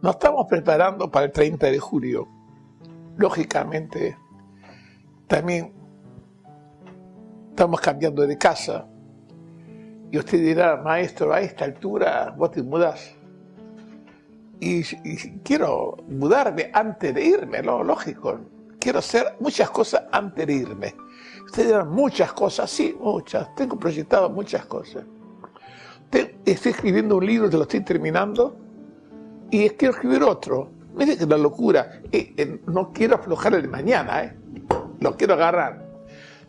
Nos estamos preparando para el 30 de julio. Lógicamente, también estamos cambiando de casa. Y usted dirá, maestro, a esta altura vos te mudas. Y, quiero mudarme antes de irme, ¿no? lógico. Quiero hacer muchas cosas antes de irme. Usted dirá, muchas cosas, sí, muchas. Tengo proyectado muchas cosas. estoy escribiendo un libro, te lo estoy terminando y quiero escribir otro. Mire que la locura. Eh, eh, no quiero aflojar el mañana, ¿eh? Lo quiero agarrar.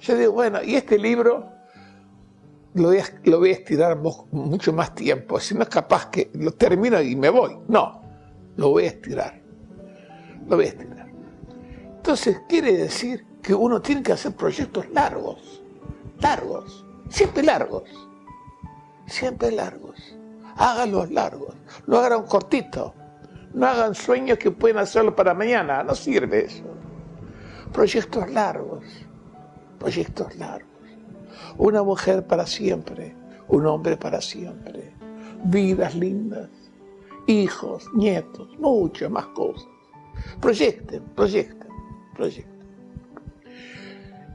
Yo digo, bueno, y este libro lo voy a estirar mucho más tiempo. Si no es capaz que lo termino y me voy. No, lo voy a estirar. Lo voy a estirar. Entonces, quiere decir que uno tiene que hacer proyectos largos. Largos. Siempre largos. Siempre largos háganlos largos, no hagan cortitos, no hagan sueños que pueden hacerlo para mañana, no sirve eso. Proyectos largos, proyectos largos. Una mujer para siempre, un hombre para siempre, vidas lindas, hijos, nietos, muchas más cosas. Proyecten, proyecten, proyecten.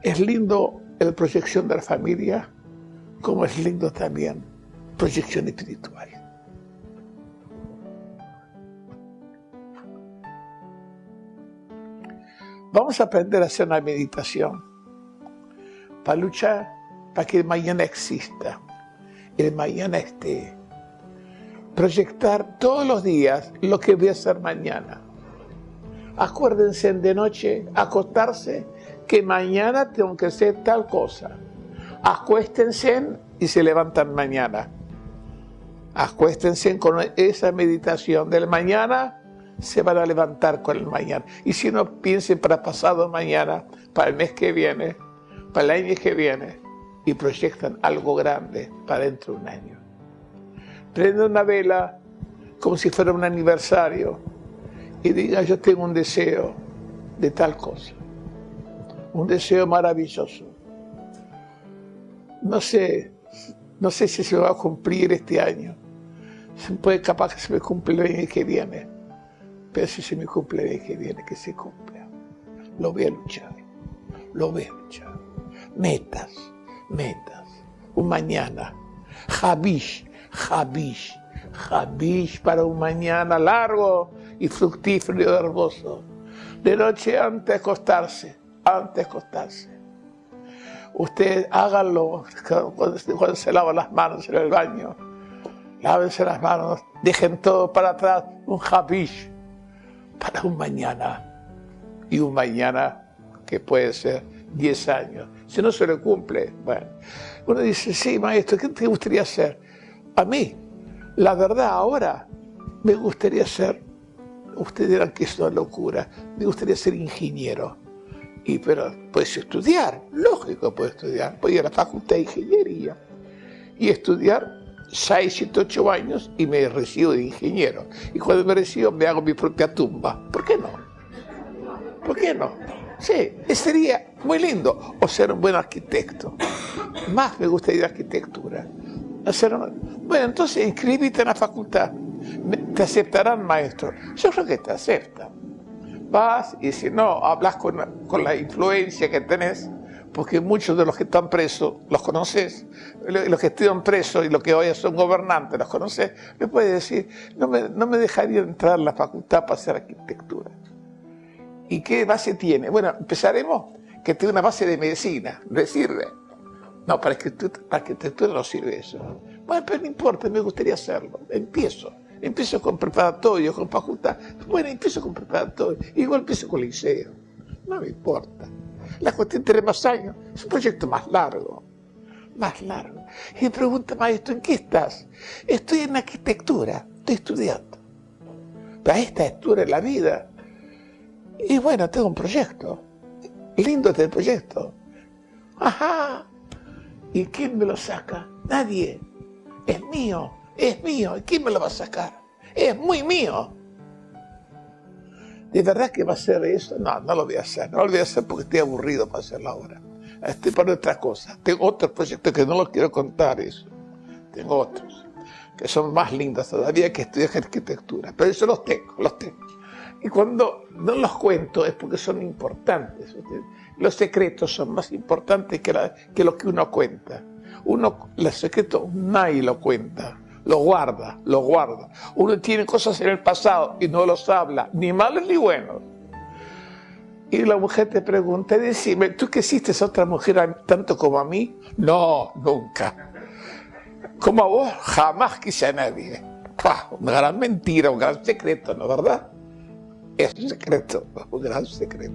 Es lindo la proyección de la familia, como es lindo también proyección espiritual. Vamos a aprender a hacer una meditación para luchar para que el mañana exista, el mañana esté. Proyectar todos los días lo que voy a hacer mañana. Acuérdense de noche, acostarse, que mañana tengo que hacer tal cosa. Acuéstense y se levantan mañana. Acuéstense con esa meditación del mañana se van a levantar con el mañana. Y si no, piensen para pasado mañana, para el mes que viene, para el año que viene, y proyectan algo grande para dentro de un año. Prende una vela como si fuera un aniversario y diga, yo tengo un deseo de tal cosa, un deseo maravilloso. No sé, no sé si se va a cumplir este año. Puede capaz que se me cumple el año que viene pero si se me cumple que viene, que se cumpla. Lo voy a luchar, lo voy a luchar. Metas, metas. Un mañana. Javish, Javish, Javish para un mañana largo y fructífero y hermoso. De noche antes de acostarse, antes de acostarse. Usted hágalo cuando, se lava las manos en el baño. Lávense las manos, dejen todo para atrás, un Javish para un mañana. Y un mañana que puede ser 10 años. Si no se le cumple, bueno. Uno dice, sí, maestro, ¿qué te gustaría hacer? A mí, la verdad, ahora me gustaría ser, ustedes dirán que es una locura, me gustaría ser ingeniero. Y pero puedes estudiar, lógico, puedes estudiar. Puedes ir a la facultad de ingeniería y estudiar 6, 7, 8 años y me recibo de ingeniero. Y cuando me recibo me hago mi propia tumba. ¿Por qué no? ¿Por qué no? Sí, sería muy lindo. O ser un buen arquitecto. Más me gustaría arquitectura. Bueno, entonces inscríbete en la facultad. Te aceptarán, maestro. Yo creo que te aceptan. Vas y si no, hablas con, con la influencia que tenés porque muchos de los que están presos los conoces, los que estuvieron presos y los que hoy son gobernantes los conoces, me puede decir, no me, no me dejaría entrar a la facultad para hacer arquitectura. ¿Y qué base tiene? Bueno, empezaremos que tiene una base de medicina, ¿le sirve? No, para arquitectura no sirve eso. Bueno, pero no importa, me gustaría hacerlo. Empiezo. Empiezo con preparatorio, con facultad. Bueno, empiezo con preparatorio. Igual empiezo con liceo. No me importa. La cuestión tiene más años. Es un proyecto más largo. Más largo. Y me pregunta, maestro, ¿en qué estás? Estoy en arquitectura. Estoy estudiando. Pero a esta altura de la vida. Y bueno, tengo un proyecto. Lindo este proyecto. Ajá. ¿Y quién me lo saca? Nadie. Es mío. Es mío. ¿Y quién me lo va a sacar? Es muy mío. ¿De verdad que va a ser eso? No, no lo voy a hacer. No lo voy a hacer porque estoy aburrido para hacerlo ahora. estoy para otra cosa. Tengo otros proyectos que no los quiero contar eso. Tengo otros que son más lindos todavía que estudiar arquitectura. Pero eso los tengo, los tengo. Y cuando no los cuento es porque son importantes. Los secretos son más importantes que, que lo que uno cuenta. Uno, los secretos nadie lo cuenta, lo guarda, lo guarda. Uno tiene cosas en el pasado y no los habla, ni malos ni buenos. Y la mujer te pregunta, decime, ¿tú que hiciste a otra mujer tanto como a mí? No, nunca. Como a vos, jamás quise a nadie. Una gran mentira, un gran secreto, ¿no verdad? Es un secreto, un gran secreto.